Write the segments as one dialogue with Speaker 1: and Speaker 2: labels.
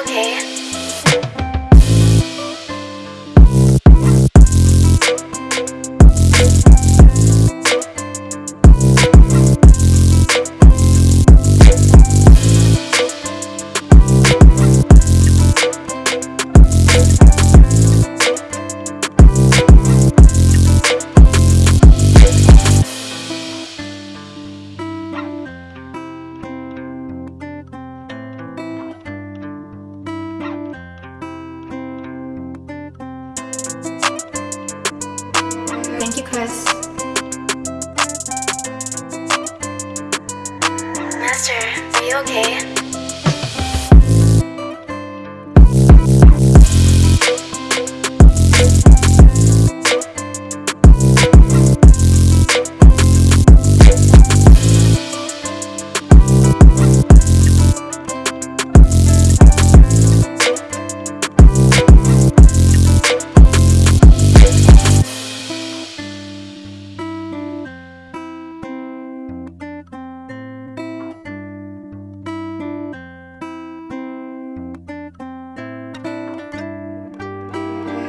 Speaker 1: okay?
Speaker 2: Chris.
Speaker 1: Master, are you okay?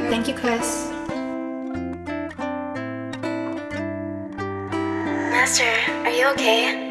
Speaker 2: Thank you, Chris.
Speaker 1: Master, are you okay?